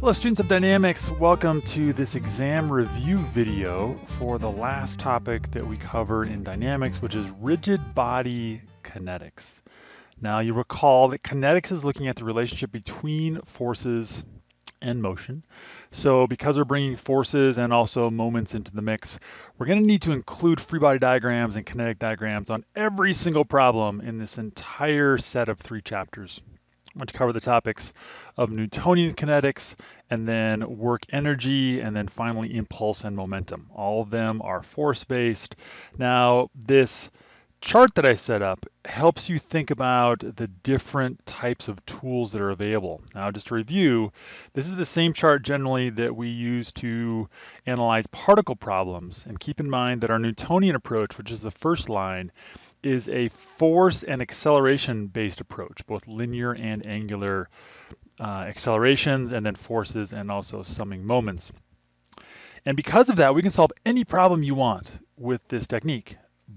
Hello students of Dynamics, welcome to this exam review video for the last topic that we covered in Dynamics, which is rigid body kinetics. Now you recall that kinetics is looking at the relationship between forces and motion. So because we're bringing forces and also moments into the mix, we're going to need to include free body diagrams and kinetic diagrams on every single problem in this entire set of three chapters which cover the topics of Newtonian kinetics and then work energy and then finally impulse and momentum. All of them are force-based. Now this chart that I set up helps you think about the different types of tools that are available. Now, just to review, this is the same chart generally that we use to analyze particle problems. And keep in mind that our Newtonian approach, which is the first line, is a force and acceleration based approach, both linear and angular uh, accelerations, and then forces and also summing moments. And because of that, we can solve any problem you want with this technique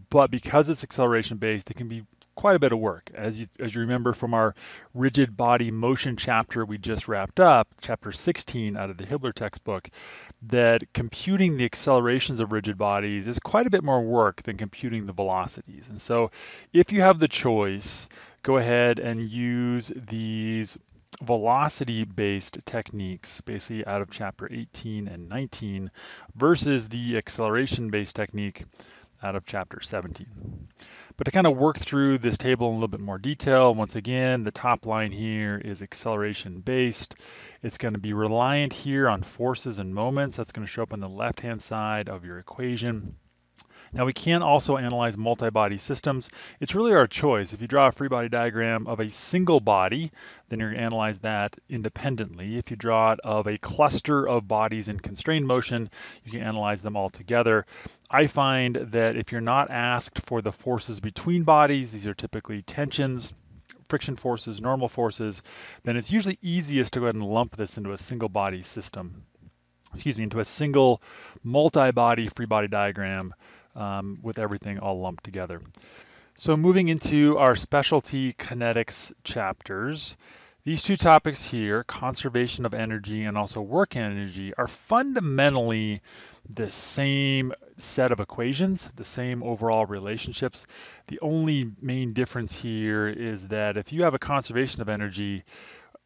but because it's acceleration based, it can be quite a bit of work. As you, as you remember from our rigid body motion chapter we just wrapped up, chapter 16 out of the Hibbeler textbook, that computing the accelerations of rigid bodies is quite a bit more work than computing the velocities. And so if you have the choice, go ahead and use these velocity based techniques basically out of chapter 18 and 19 versus the acceleration based technique out of chapter 17. But to kind of work through this table in a little bit more detail, once again, the top line here is acceleration based. It's going to be reliant here on forces and moments. That's going to show up on the left-hand side of your equation. Now we can also analyze multi-body systems. It's really our choice. If you draw a free body diagram of a single body, then you're to analyze that independently. If you draw it of a cluster of bodies in constrained motion, you can analyze them all together. I find that if you're not asked for the forces between bodies, these are typically tensions, friction forces, normal forces, then it's usually easiest to go ahead and lump this into a single body system excuse me, into a single multi-body free body diagram um, with everything all lumped together. So moving into our specialty kinetics chapters, these two topics here, conservation of energy and also work energy, are fundamentally the same set of equations, the same overall relationships. The only main difference here is that if you have a conservation of energy,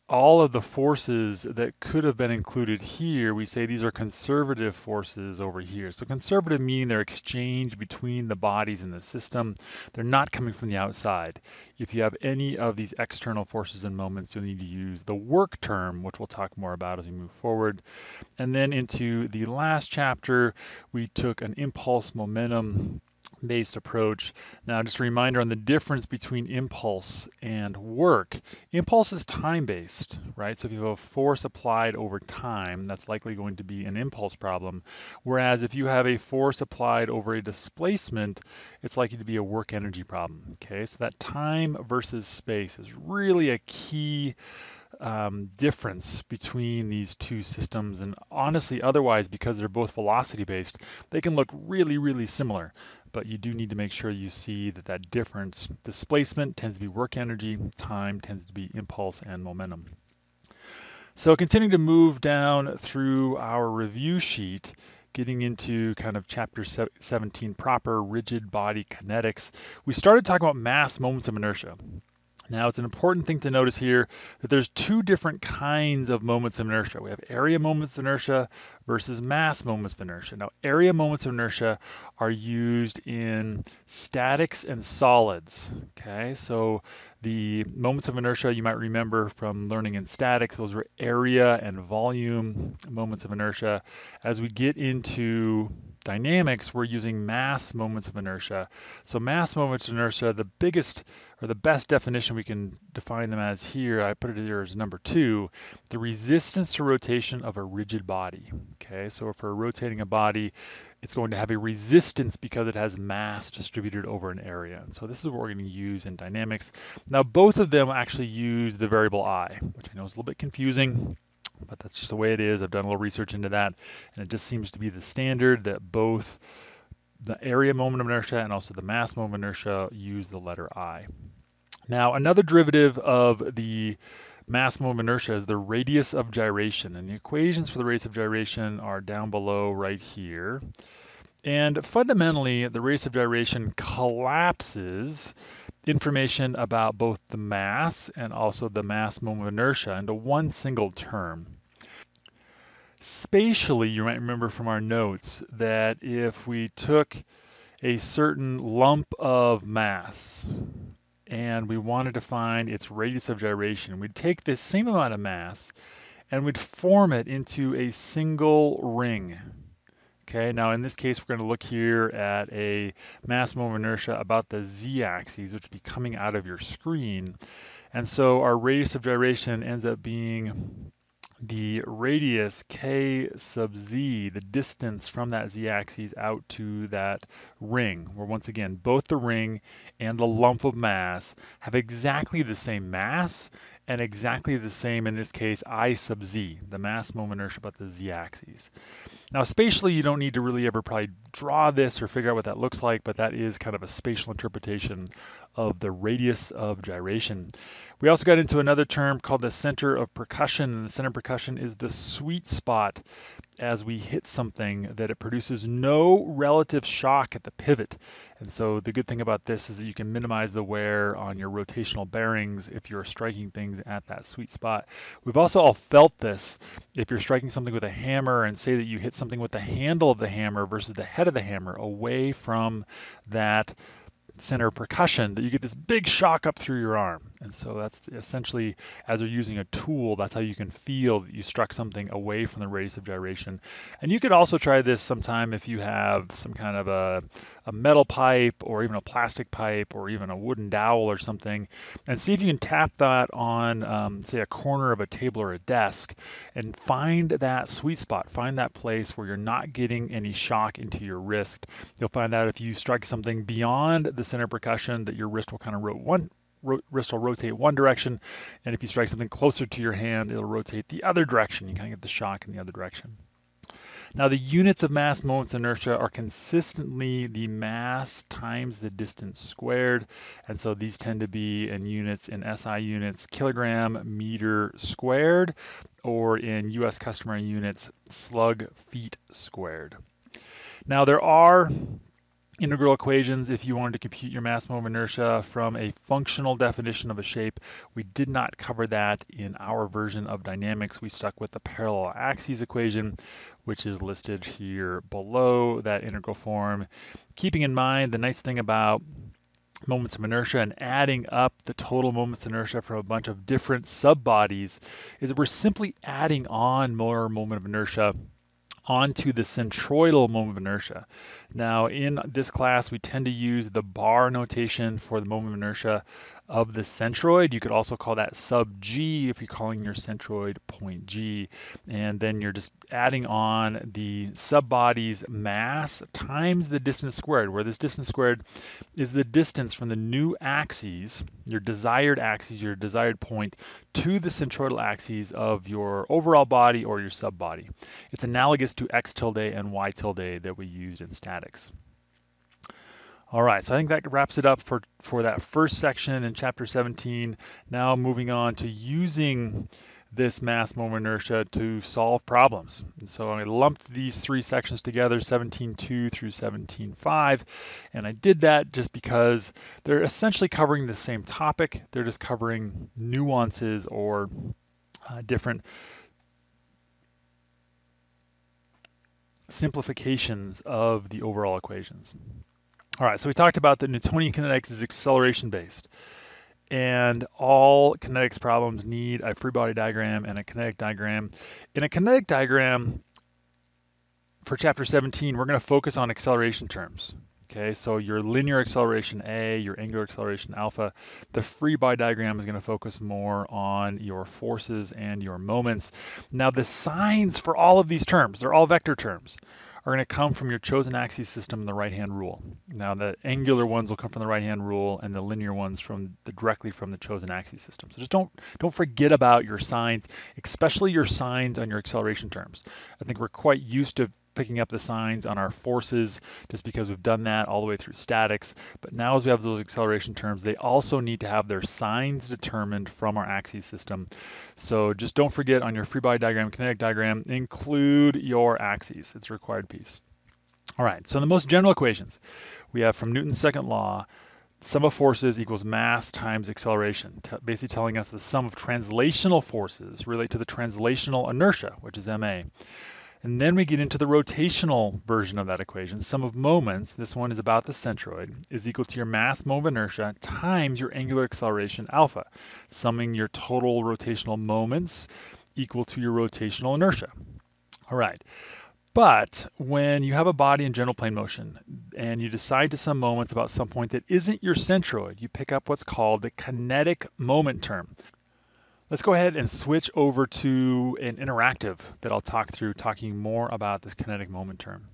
all of the forces that could have been included here, we say these are conservative forces over here. So conservative meaning they're exchanged between the bodies in the system. They're not coming from the outside. If you have any of these external forces and moments, you'll need to use the work term, which we'll talk more about as we move forward. And then into the last chapter, we took an impulse momentum based approach. Now, just a reminder on the difference between impulse and work. Impulse is time based, right? So if you have a force applied over time, that's likely going to be an impulse problem. Whereas if you have a force applied over a displacement, it's likely to be a work energy problem. Okay, so that time versus space is really a key um, difference between these two systems. And honestly, otherwise, because they're both velocity based, they can look really, really similar. But you do need to make sure you see that that difference, displacement tends to be work energy, time tends to be impulse and momentum. So continuing to move down through our review sheet, getting into kind of chapter 17 proper rigid body kinetics, we started talking about mass moments of inertia. Now it's an important thing to notice here that there's two different kinds of moments of inertia. We have area moments of inertia versus mass moments of inertia. Now area moments of inertia are used in statics and solids. Okay, so the moments of inertia you might remember from learning in statics, those were area and volume moments of inertia. As we get into dynamics, we're using mass moments of inertia. So mass moments of inertia, the biggest or the best definition we can define them as here, I put it here as number two, the resistance to rotation of a rigid body. Okay, so if we're rotating a body, it's going to have a resistance because it has mass distributed over an area. So this is what we're going to use in dynamics. Now both of them actually use the variable I, which I know is a little bit confusing but that's just the way it is. I've done a little research into that, and it just seems to be the standard that both the area moment of inertia and also the mass moment of inertia use the letter I. Now, another derivative of the mass moment of inertia is the radius of gyration. And the equations for the radius of gyration are down below right here. And fundamentally, the radius of gyration collapses information about both the mass and also the mass moment of inertia into one single term. Spatially, you might remember from our notes that if we took a certain lump of mass and we wanted to find its radius of gyration, we'd take this same amount of mass and we'd form it into a single ring. Okay, now in this case, we're going to look here at a mass moment inertia about the z-axis, which would be coming out of your screen. And so our radius of gyration ends up being the radius k sub z, the distance from that z-axis out to that ring, where once again, both the ring and the lump of mass have exactly the same mass and exactly the same, in this case, I sub z, the mass moment inertia about the z-axis. Now, spatially, you don't need to really ever probably draw this or figure out what that looks like, but that is kind of a spatial interpretation of the radius of gyration. We also got into another term called the center of percussion, and the center of percussion is the sweet spot as we hit something that it produces no relative shock at the pivot. And so the good thing about this is that you can minimize the wear on your rotational bearings if you're striking things at that sweet spot. We've also all felt this if you're striking something with a hammer and say that you hit something with the handle of the hammer versus the head of the hammer away from that center percussion that you get this big shock up through your arm. And so that's essentially, as you're using a tool, that's how you can feel that you struck something away from the radius of gyration. And you could also try this sometime if you have some kind of a, a metal pipe or even a plastic pipe or even a wooden dowel or something, and see if you can tap that on, um, say, a corner of a table or a desk and find that sweet spot, find that place where you're not getting any shock into your wrist. You'll find out if you strike something beyond the center percussion that your wrist will kind of rotate one wrist will rotate one direction, and if you strike something closer to your hand, it'll rotate the other direction. You kind of get the shock in the other direction. Now the units of mass moments inertia are consistently the mass times the distance squared. And so these tend to be in units in SI units, kilogram meter squared, or in US customary units, slug feet squared. Now there are integral equations if you wanted to compute your mass moment of inertia from a functional definition of a shape. We did not cover that in our version of dynamics. We stuck with the parallel axes equation, which is listed here below that integral form. Keeping in mind the nice thing about moments of inertia and adding up the total moments of inertia from a bunch of different sub-bodies is that we're simply adding on more moment of inertia onto the centroidal moment of inertia. Now in this class, we tend to use the bar notation for the moment of inertia of the centroid. You could also call that sub G if you're calling your centroid point G. And then you're just adding on the subbody's mass times the distance squared, where this distance squared is the distance from the new axes, your desired axes, your desired point, to the centroidal axes of your overall body or your subbody. It's analogous to x tilde and y tilde that we used in statics. All right, so I think that wraps it up for, for that first section in chapter 17. Now moving on to using this mass moment inertia to solve problems. And so I lumped these three sections together, 17.2 through 17.5, and I did that just because they're essentially covering the same topic. They're just covering nuances or uh, different simplifications of the overall equations. All right, so we talked about that Newtonian kinetics is acceleration based. And all kinetics problems need a free body diagram and a kinetic diagram. In a kinetic diagram, for chapter 17, we're going to focus on acceleration terms. Okay, so your linear acceleration A, your angular acceleration alpha, the free body diagram is going to focus more on your forces and your moments. Now the signs for all of these terms, they're all vector terms are going to come from your chosen axis system in the right-hand rule. Now the angular ones will come from the right-hand rule and the linear ones from the, directly from the chosen axis system. So just don't, don't forget about your signs, especially your signs on your acceleration terms. I think we're quite used to picking up the signs on our forces just because we've done that all the way through statics. But now as we have those acceleration terms, they also need to have their signs determined from our axes system. So just don't forget on your free body diagram, kinetic diagram, include your axes. It's a required piece. All right, so the most general equations we have from Newton's second law, sum of forces equals mass times acceleration, basically telling us the sum of translational forces relate to the translational inertia, which is ma. And then we get into the rotational version of that equation. Sum of moments, this one is about the centroid, is equal to your mass moment of inertia times your angular acceleration alpha, summing your total rotational moments equal to your rotational inertia. All right. But when you have a body in general plane motion and you decide to sum moments about some point that isn't your centroid, you pick up what's called the kinetic moment term. Let's go ahead and switch over to an interactive that I'll talk through, talking more about this kinetic moment term.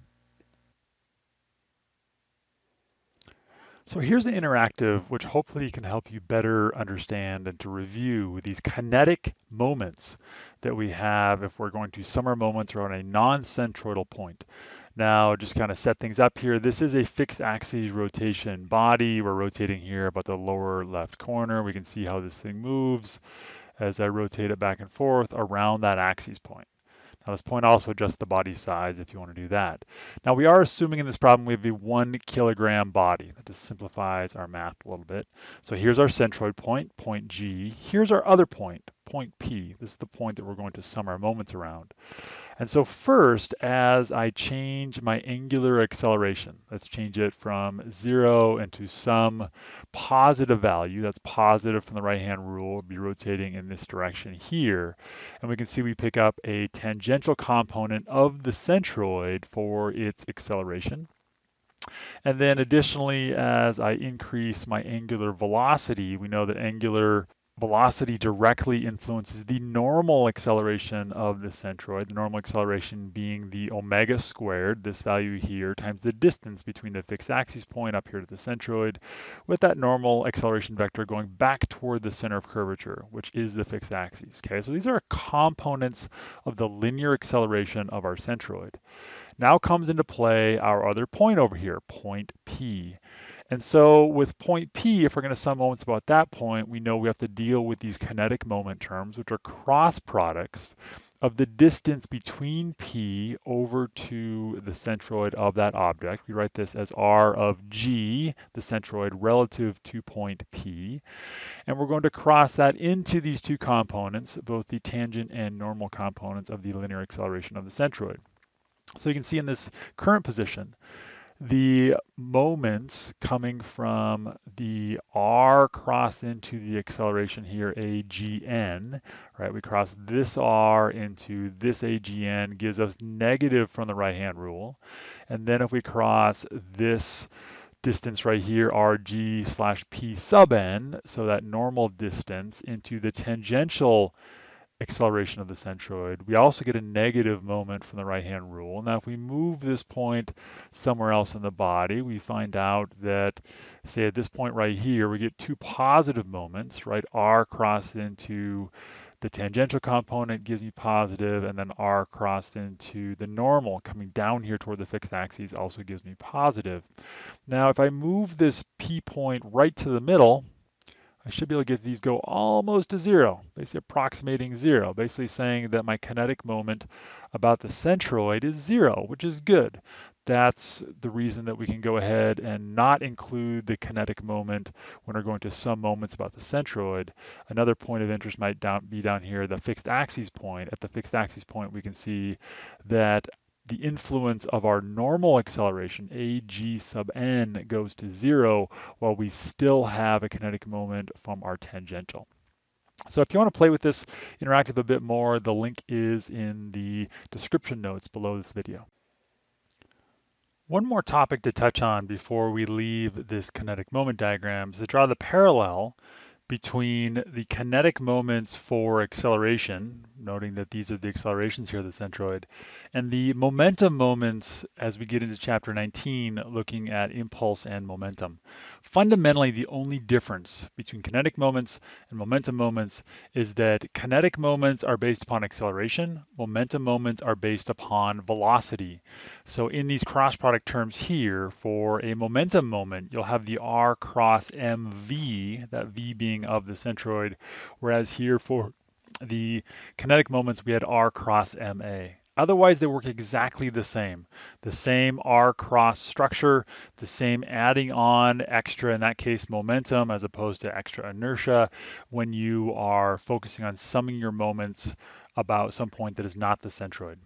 So here's the interactive, which hopefully can help you better understand and to review these kinetic moments that we have if we're going to sum our moments around a non-centroidal point. Now, just kind of set things up here. This is a fixed axis rotation body. We're rotating here about the lower left corner. We can see how this thing moves as I rotate it back and forth around that axis point. Now this point also adjusts the body size if you want to do that. Now we are assuming in this problem we have a one kilogram body. That just simplifies our math a little bit. So here's our centroid point, point G. Here's our other point, point P. This is the point that we're going to sum our moments around. And so first, as I change my angular acceleration, let's change it from zero into some positive value. That's positive from the right-hand rule. We'll be rotating in this direction here. And we can see we pick up a tangential component of the centroid for its acceleration. And then additionally, as I increase my angular velocity, we know that angular velocity directly influences the normal acceleration of the centroid, the normal acceleration being the omega squared, this value here, times the distance between the fixed axis point up here to the centroid, with that normal acceleration vector going back toward the center of curvature, which is the fixed axis. Okay, so these are components of the linear acceleration of our centroid. Now comes into play our other point over here, point P. And so with point P, if we're going to sum moments about that point, we know we have to deal with these kinetic moment terms, which are cross products of the distance between P over to the centroid of that object. We write this as R of G, the centroid, relative to point P. And we're going to cross that into these two components, both the tangent and normal components of the linear acceleration of the centroid. So you can see in this current position, the moments coming from the r crossed into the acceleration here, agn, right? We cross this r into this agn, gives us negative from the right-hand rule. And then if we cross this distance right here, rg slash p sub n, so that normal distance into the tangential acceleration of the centroid. We also get a negative moment from the right-hand rule. Now, if we move this point somewhere else in the body, we find out that, say at this point right here, we get two positive moments, right? R crossed into the tangential component gives me positive, and then R crossed into the normal coming down here toward the fixed axis also gives me positive. Now, if I move this P point right to the middle, I should be able to get these go almost to zero, basically approximating zero, basically saying that my kinetic moment about the centroid is zero, which is good. That's the reason that we can go ahead and not include the kinetic moment when we're going to sum moments about the centroid. Another point of interest might down, be down here, the fixed axis point. At the fixed axis point, we can see that the influence of our normal acceleration, ag sub n, goes to zero while we still have a kinetic moment from our tangential. So if you want to play with this interactive a bit more, the link is in the description notes below this video. One more topic to touch on before we leave this kinetic moment diagram is to draw the parallel between the kinetic moments for acceleration, noting that these are the accelerations here of the centroid. And the momentum moments as we get into chapter 19, looking at impulse and momentum. Fundamentally, the only difference between kinetic moments and momentum moments is that kinetic moments are based upon acceleration, momentum moments are based upon velocity. So in these cross product terms here, for a momentum moment, you'll have the r cross mv, that v being of the centroid, whereas here for the kinetic moments, we had R cross MA. Otherwise, they work exactly the same. The same R cross structure, the same adding on extra, in that case, momentum as opposed to extra inertia when you are focusing on summing your moments about some point that is not the centroid.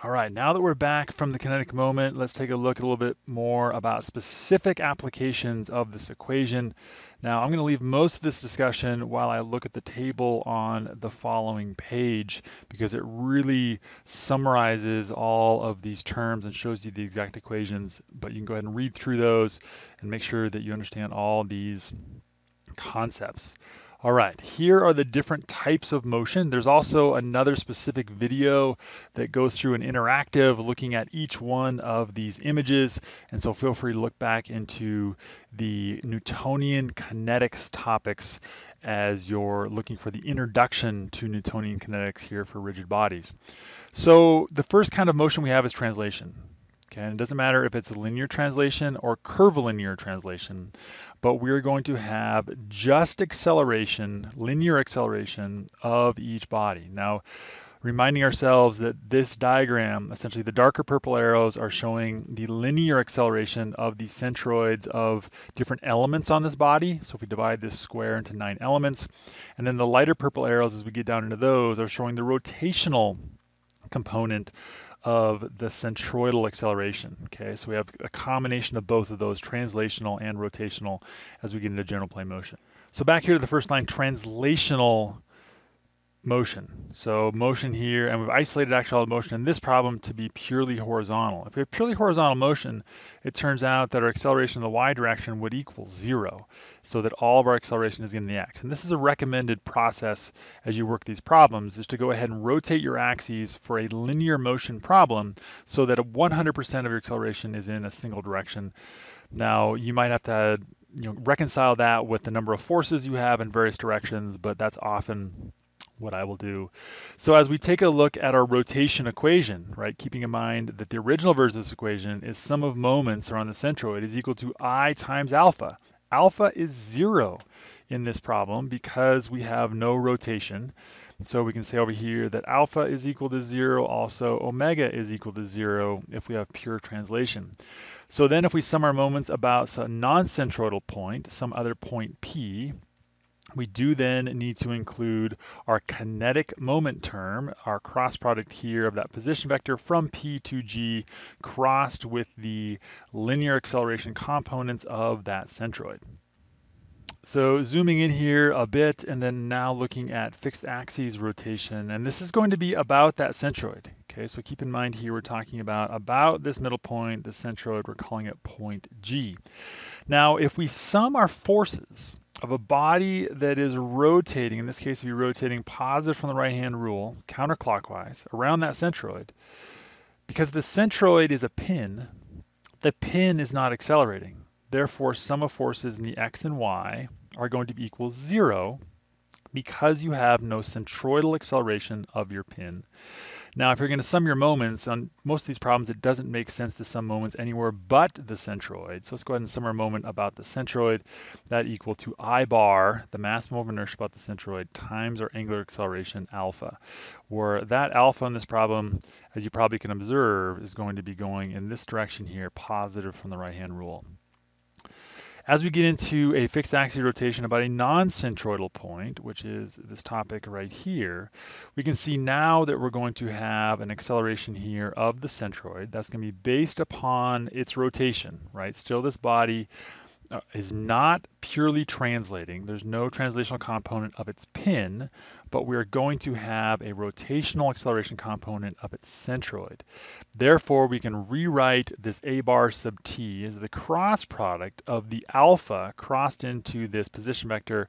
All right, now that we're back from the kinetic moment, let's take a look a little bit more about specific applications of this equation. Now, I'm going to leave most of this discussion while I look at the table on the following page because it really summarizes all of these terms and shows you the exact equations, but you can go ahead and read through those and make sure that you understand all these concepts. All right, here are the different types of motion. There's also another specific video that goes through an interactive looking at each one of these images. And so feel free to look back into the Newtonian kinetics topics as you're looking for the introduction to Newtonian kinetics here for rigid bodies. So the first kind of motion we have is translation. Okay, and it doesn't matter if it's a linear translation or curvilinear translation, but we're going to have just acceleration, linear acceleration of each body. Now, reminding ourselves that this diagram, essentially the darker purple arrows are showing the linear acceleration of the centroids of different elements on this body. So if we divide this square into nine elements, and then the lighter purple arrows as we get down into those are showing the rotational component of the centroidal acceleration. Okay, so we have a combination of both of those, translational and rotational, as we get into general plane motion. So back here to the first line, translational motion. So motion here, and we've isolated actual motion in this problem to be purely horizontal. If we have purely horizontal motion, it turns out that our acceleration in the y direction would equal zero, so that all of our acceleration is in the x. And this is a recommended process as you work these problems, is to go ahead and rotate your axes for a linear motion problem so that 100% of your acceleration is in a single direction. Now, you might have to you know, reconcile that with the number of forces you have in various directions, but that's often what I will do. So as we take a look at our rotation equation, right, keeping in mind that the original version of this equation is sum of moments around the centroid is equal to I times alpha. Alpha is zero in this problem because we have no rotation. So we can say over here that alpha is equal to zero, also omega is equal to zero if we have pure translation. So then if we sum our moments about a non-centroidal point, some other point P, we do then need to include our kinetic moment term, our cross product here of that position vector from P to G crossed with the linear acceleration components of that centroid. So zooming in here a bit and then now looking at fixed axes rotation and this is going to be about that centroid. Okay, so keep in mind here we're talking about about this middle point, the centroid, we're calling it point G. Now if we sum our forces of a body that is rotating, in this case, be rotating positive from the right-hand rule, counterclockwise, around that centroid, because the centroid is a pin, the pin is not accelerating. Therefore, sum of forces in the x and y are going to be equal zero because you have no centroidal acceleration of your pin. Now, if you're going to sum your moments on most of these problems, it doesn't make sense to sum moments anywhere but the centroid. So let's go ahead and sum our moment about the centroid. That equal to I bar, the mass moment of inertia about the centroid, times our angular acceleration alpha, where that alpha in this problem, as you probably can observe, is going to be going in this direction here, positive from the right-hand rule. As we get into a fixed axis rotation about a non-centroidal point, which is this topic right here, we can see now that we're going to have an acceleration here of the centroid. That's going to be based upon its rotation, right? Still this body uh, is not purely translating. There's no translational component of its pin, but we're going to have a rotational acceleration component of its centroid. Therefore, we can rewrite this a bar sub t as the cross product of the alpha crossed into this position vector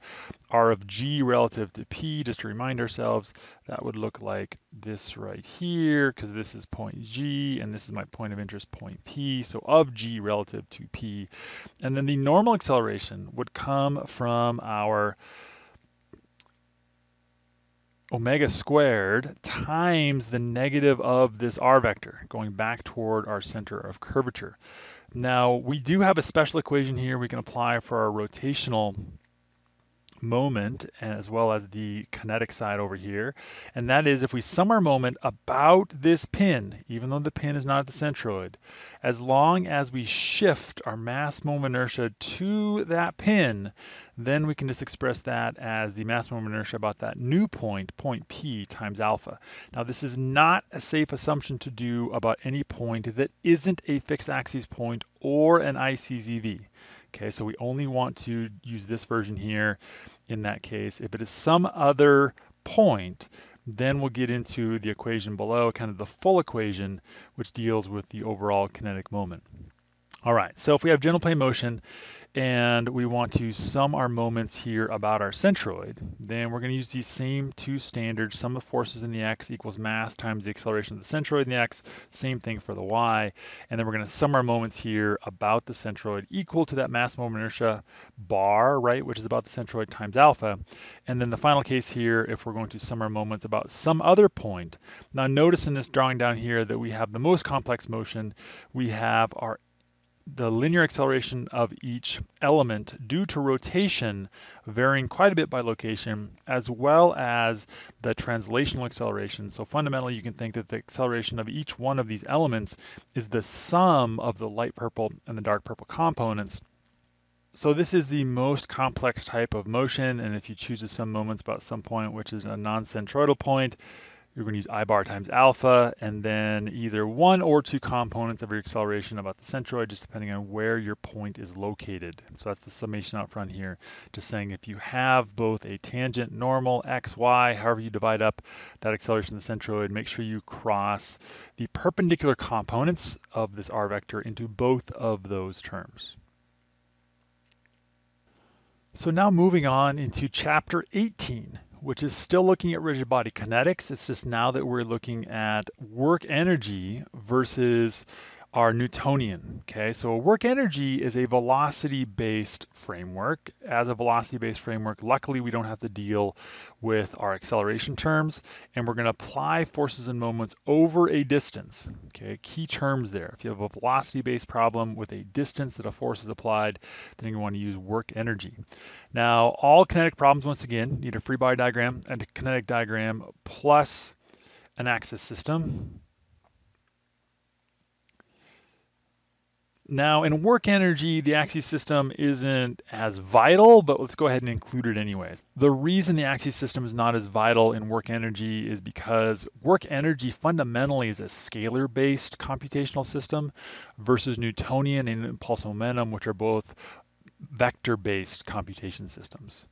r of g relative to p. Just to remind ourselves, that would look like this right here, because this is point g, and this is my point of interest, point p. So of g relative to p. And then the normal acceleration would come from our omega squared times the negative of this r vector going back toward our center of curvature. Now we do have a special equation here we can apply for our rotational moment as well as the kinetic side over here. And that is if we sum our moment about this pin, even though the pin is not at the centroid, as long as we shift our mass moment inertia to that pin, then we can just express that as the mass moment inertia about that new point, point P times alpha. Now this is not a safe assumption to do about any point that isn't a fixed axis point or an ICZV. Okay, so we only want to use this version here in that case. If it is some other point, then we'll get into the equation below, kind of the full equation, which deals with the overall kinetic moment. All right, so if we have general plane motion, and we want to sum our moments here about our centroid, then we're going to use these same two standards. Sum of forces in the x equals mass times the acceleration of the centroid in the x. Same thing for the y. And then we're going to sum our moments here about the centroid equal to that mass moment inertia bar, right, which is about the centroid times alpha. And then the final case here, if we're going to sum our moments about some other point. Now notice in this drawing down here that we have the most complex motion. We have our the linear acceleration of each element due to rotation varying quite a bit by location, as well as the translational acceleration. So fundamentally, you can think that the acceleration of each one of these elements is the sum of the light purple and the dark purple components. So this is the most complex type of motion, and if you choose to sum moments about some point, which is a non-centroidal point, you're going to use I bar times alpha, and then either one or two components of your acceleration about the centroid, just depending on where your point is located. So that's the summation out front here, just saying if you have both a tangent, normal, x, y, however you divide up that acceleration of the centroid, make sure you cross the perpendicular components of this r vector into both of those terms. So now moving on into chapter 18, which is still looking at rigid body kinetics. It's just now that we're looking at work energy versus our Newtonian. Okay, so work energy is a velocity-based framework. As a velocity-based framework, luckily we don't have to deal with our acceleration terms, and we're going to apply forces and moments over a distance. Okay, key terms there. If you have a velocity-based problem with a distance that a force is applied, then you want to use work energy. Now, all kinetic problems, once again, need a free body diagram and a kinetic diagram plus an axis system. Now, in work energy, the axis system isn't as vital, but let's go ahead and include it anyways. The reason the axis system is not as vital in work energy is because work energy fundamentally is a scalar-based computational system versus Newtonian and impulse momentum, which are both vector-based computation systems.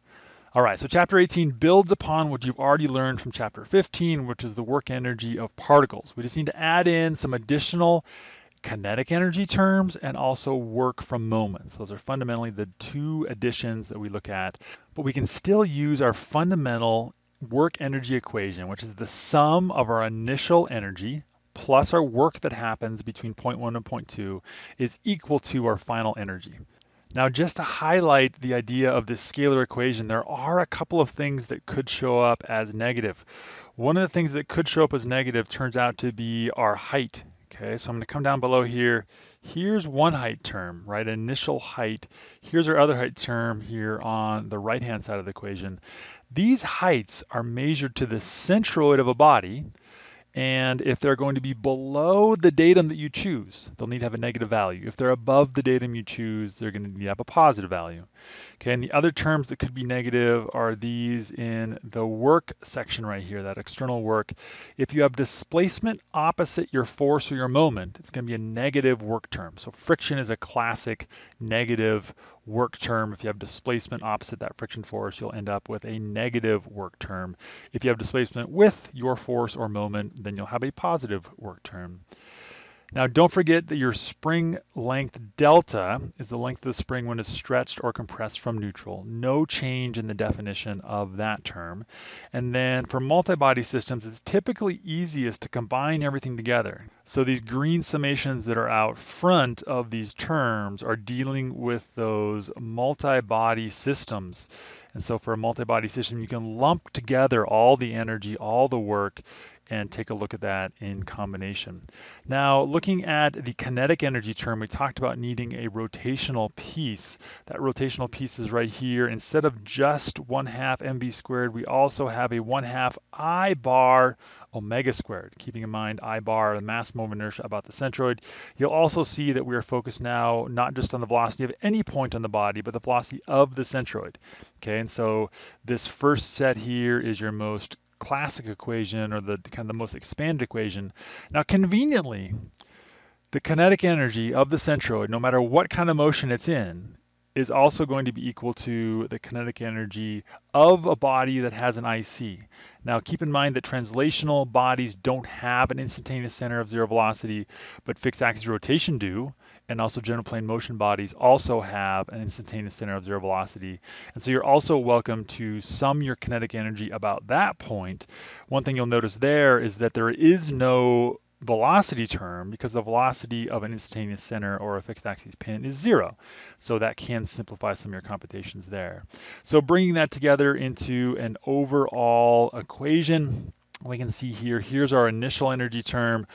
All right, so chapter 18 builds upon what you've already learned from chapter 15, which is the work energy of particles. We just need to add in some additional kinetic energy terms and also work from moments. Those are fundamentally the two additions that we look at, but we can still use our fundamental work energy equation, which is the sum of our initial energy plus our work that happens between point one and point two is equal to our final energy. Now, just to highlight the idea of this scalar equation, there are a couple of things that could show up as negative. One of the things that could show up as negative turns out to be our height Okay, so I'm going to come down below here. Here's one height term, right? Initial height. Here's our other height term here on the right-hand side of the equation. These heights are measured to the centroid of a body, and if they're going to be below the datum that you choose, they'll need to have a negative value. If they're above the datum you choose, they're going to need to have a positive value. Okay, and the other terms that could be negative are these in the work section right here, that external work. If you have displacement opposite your force or your moment, it's going to be a negative work term. So friction is a classic negative work term. If you have displacement opposite that friction force, you'll end up with a negative work term. If you have displacement with your force or moment, then you'll have a positive work term. Now don't forget that your spring length delta is the length of the spring when it's stretched or compressed from neutral. No change in the definition of that term. And then for multi-body systems, it's typically easiest to combine everything together. So these green summations that are out front of these terms are dealing with those multi-body systems. And so for a multi-body system, you can lump together all the energy, all the work, and take a look at that in combination. Now, looking at the kinetic energy term, we talked about needing a rotational piece. That rotational piece is right here. Instead of just 1 half mv squared, we also have a 1 half i bar omega squared, keeping in mind I bar, the mass moment inertia about the centroid. You'll also see that we are focused now not just on the velocity of any point on the body, but the velocity of the centroid. Okay, and so this first set here is your most classic equation or the kind of the most expanded equation. Now conveniently, the kinetic energy of the centroid, no matter what kind of motion it's in, is also going to be equal to the kinetic energy of a body that has an IC. Now keep in mind that translational bodies don't have an instantaneous center of zero velocity, but fixed axis rotation do, and also general plane motion bodies also have an instantaneous center of zero velocity. And so you're also welcome to sum your kinetic energy about that point. One thing you'll notice there is that there is no velocity term because the velocity of an instantaneous center or a fixed axis pin is zero. So that can simplify some of your computations there. So bringing that together into an overall equation, we can see here, here's our initial energy term,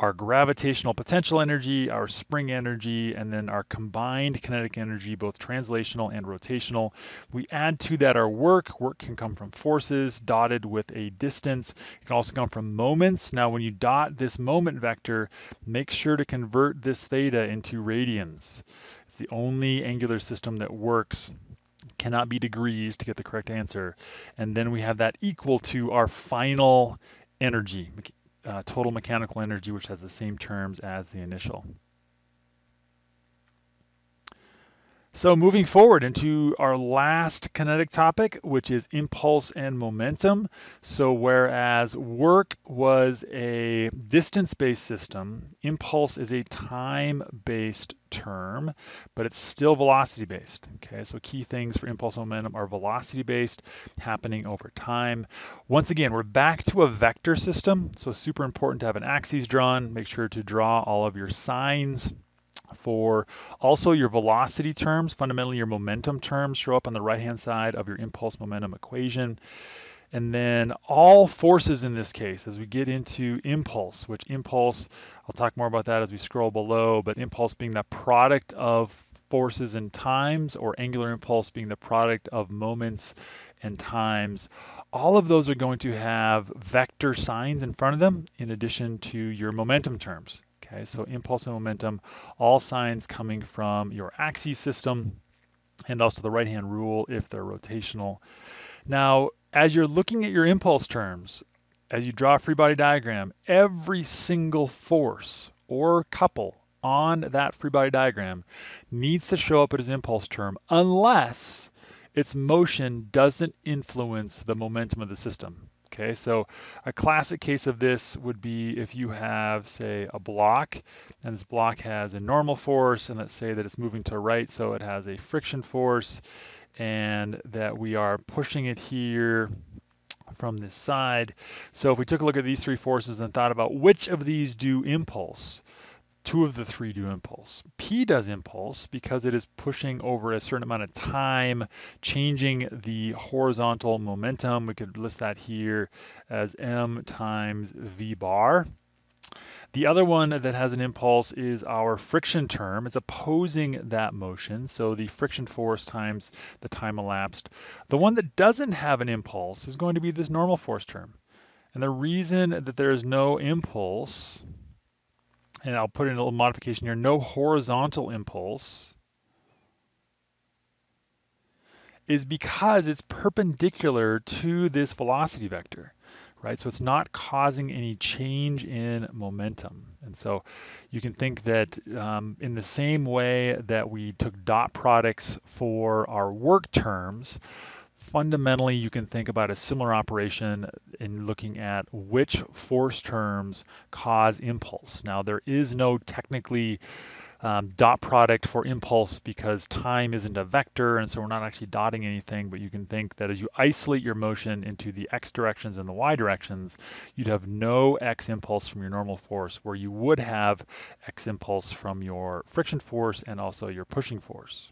our gravitational potential energy, our spring energy, and then our combined kinetic energy, both translational and rotational. We add to that our work. Work can come from forces dotted with a distance. It can also come from moments. Now, when you dot this moment vector, make sure to convert this theta into radians. It's the only angular system that works cannot be degrees to get the correct answer. And then we have that equal to our final energy, Uh, total mechanical energy, which has the same terms as the initial. So moving forward into our last kinetic topic, which is impulse and momentum. So whereas work was a distance-based system, impulse is a time-based term, but it's still velocity-based. Okay, so key things for impulse and momentum are velocity-based, happening over time. Once again, we're back to a vector system, so super important to have an axis drawn. Make sure to draw all of your signs for also your velocity terms, fundamentally your momentum terms show up on the right-hand side of your impulse momentum equation. And then all forces in this case, as we get into impulse, which impulse, I'll talk more about that as we scroll below, but impulse being the product of forces and times, or angular impulse being the product of moments and times. All of those are going to have vector signs in front of them in addition to your momentum terms. Okay, so impulse and momentum, all signs coming from your axis system and also the right-hand rule if they're rotational. Now, as you're looking at your impulse terms, as you draw a free body diagram, every single force or couple on that free body diagram needs to show up as an impulse term unless its motion doesn't influence the momentum of the system. Okay, so a classic case of this would be if you have, say, a block, and this block has a normal force, and let's say that it's moving to right, so it has a friction force, and that we are pushing it here from this side. So if we took a look at these three forces and thought about which of these do impulse, two of the three do impulse. P does impulse because it is pushing over a certain amount of time, changing the horizontal momentum. We could list that here as m times v bar. The other one that has an impulse is our friction term. It's opposing that motion, so the friction force times the time elapsed. The one that doesn't have an impulse is going to be this normal force term. And the reason that there is no impulse and I'll put in a little modification here, no horizontal impulse, is because it's perpendicular to this velocity vector, right? So it's not causing any change in momentum. And so you can think that um, in the same way that we took dot products for our work terms, fundamentally you can think about a similar operation in looking at which force terms cause impulse. Now there is no technically um, dot product for impulse because time isn't a vector and so we're not actually dotting anything but you can think that as you isolate your motion into the x directions and the y directions you'd have no x impulse from your normal force where you would have x impulse from your friction force and also your pushing force.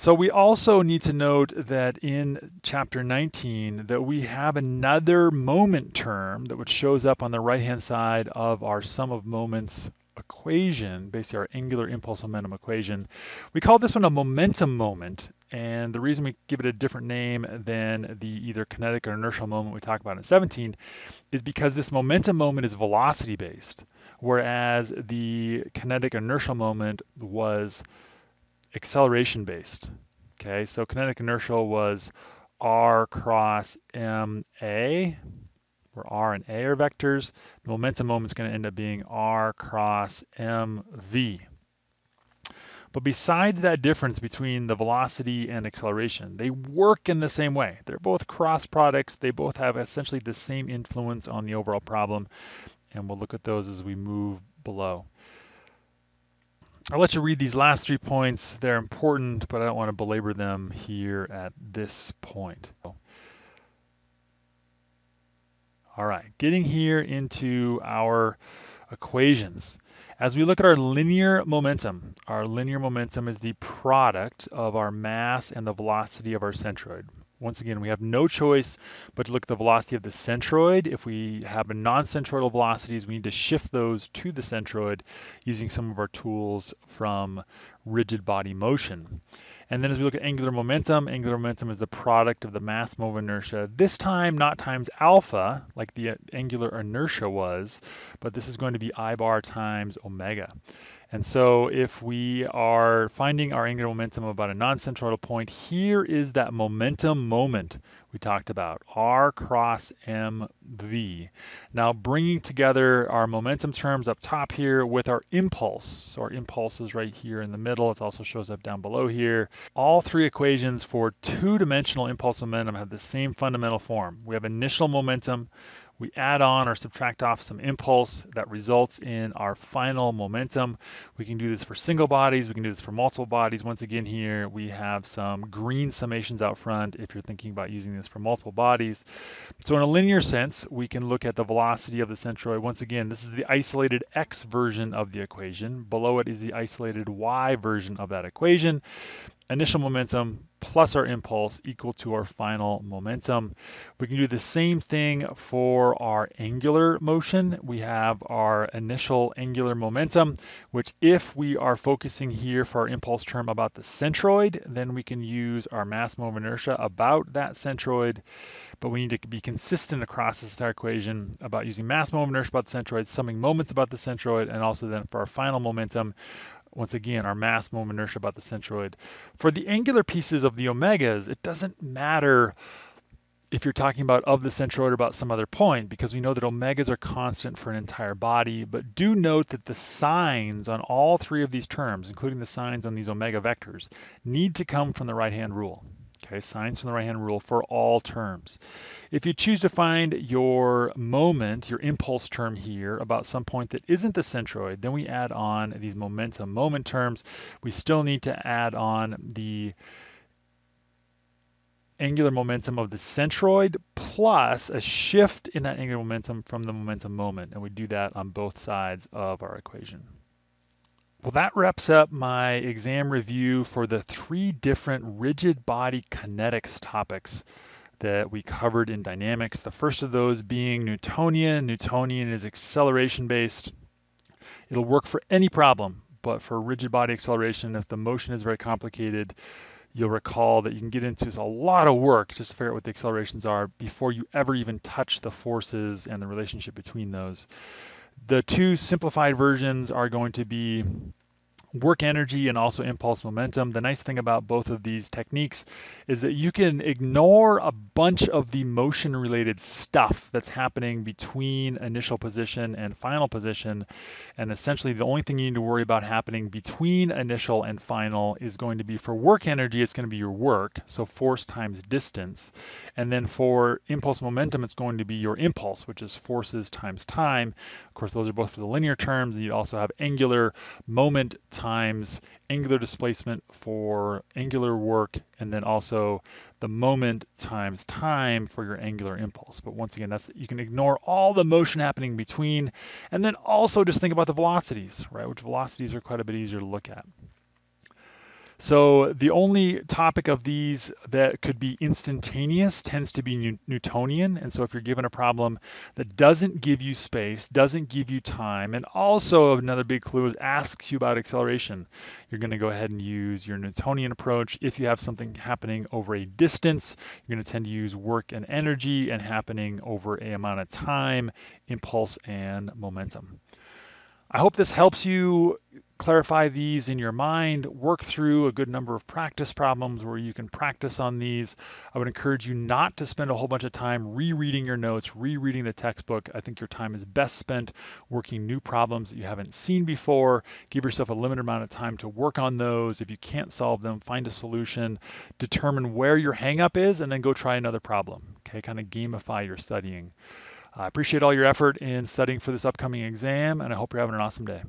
So we also need to note that in chapter 19 that we have another moment term that which shows up on the right hand side of our sum of moments equation, basically our angular impulse momentum equation. We call this one a momentum moment and the reason we give it a different name than the either kinetic or inertial moment we talked about in 17 is because this momentum moment is velocity based whereas the kinetic inertial moment was acceleration based. Okay, so kinetic inertial was r cross ma, where r and a are vectors. The momentum moment is going to end up being r cross mv. But besides that difference between the velocity and acceleration, they work in the same way. They're both cross products. They both have essentially the same influence on the overall problem. And we'll look at those as we move below. I'll let you read these last three points. They're important, but I don't want to belabor them here at this point. All right, getting here into our equations. As we look at our linear momentum, our linear momentum is the product of our mass and the velocity of our centroid. Once again, we have no choice but to look at the velocity of the centroid. If we have a non-centroidal velocities, we need to shift those to the centroid using some of our tools from rigid body motion. And then as we look at angular momentum, angular momentum is the product of the mass moment inertia, this time not times alpha, like the uh, angular inertia was, but this is going to be I bar times omega. And so if we are finding our angular momentum about a non-centroidal point, here is that momentum moment we talked about, R cross MV. Now bringing together our momentum terms up top here with our impulse. So our impulse is right here in the middle. It also shows up down below here. All three equations for two-dimensional impulse momentum have the same fundamental form. We have initial momentum, we add on or subtract off some impulse that results in our final momentum. We can do this for single bodies, we can do this for multiple bodies. Once again here, we have some green summations out front if you're thinking about using this for multiple bodies. So in a linear sense, we can look at the velocity of the centroid. Once again, this is the isolated x version of the equation. Below it is the isolated y version of that equation initial momentum plus our impulse equal to our final momentum. We can do the same thing for our angular motion. We have our initial angular momentum, which if we are focusing here for our impulse term about the centroid, then we can use our mass moment inertia about that centroid, but we need to be consistent across this entire equation about using mass moment inertia about the centroid, summing moments about the centroid, and also then for our final momentum, once again, our mass moment inertia about the centroid. For the angular pieces of the omegas, it doesn't matter if you're talking about of the centroid or about some other point, because we know that omegas are constant for an entire body, but do note that the signs on all three of these terms, including the signs on these omega vectors, need to come from the right-hand rule. Okay, signs from the right-hand rule for all terms. If you choose to find your moment, your impulse term here about some point that isn't the centroid, then we add on these momentum moment terms. We still need to add on the angular momentum of the centroid plus a shift in that angular momentum from the momentum moment. And we do that on both sides of our equation. Well, that wraps up my exam review for the three different rigid body kinetics topics that we covered in dynamics. The first of those being Newtonian. Newtonian is acceleration based. It'll work for any problem, but for rigid body acceleration, if the motion is very complicated, you'll recall that you can get into a lot of work just to figure out what the accelerations are before you ever even touch the forces and the relationship between those. The two simplified versions are going to be work energy and also impulse momentum. The nice thing about both of these techniques is that you can ignore a bunch of the motion related stuff that's happening between initial position and final position. And essentially the only thing you need to worry about happening between initial and final is going to be for work energy, it's going to be your work, so force times distance. And then for impulse momentum, it's going to be your impulse, which is forces times time. Of course, those are both for the linear terms. And you also have angular moment times angular displacement for angular work, and then also the moment times time for your angular impulse. But once again, that's you can ignore all the motion happening between, and then also just think about the velocities, right? Which velocities are quite a bit easier to look at. So the only topic of these that could be instantaneous tends to be Newtonian. And so if you're given a problem that doesn't give you space, doesn't give you time, and also another big clue is asks you about acceleration, you're going to go ahead and use your Newtonian approach. If you have something happening over a distance, you're going to tend to use work and energy and happening over a amount of time, impulse and momentum. I hope this helps you clarify these in your mind, work through a good number of practice problems where you can practice on these. I would encourage you not to spend a whole bunch of time rereading your notes, rereading the textbook. I think your time is best spent working new problems that you haven't seen before. Give yourself a limited amount of time to work on those. If you can't solve them, find a solution, determine where your hangup is, and then go try another problem. Okay, kind of gamify your studying. I appreciate all your effort in studying for this upcoming exam, and I hope you're having an awesome day.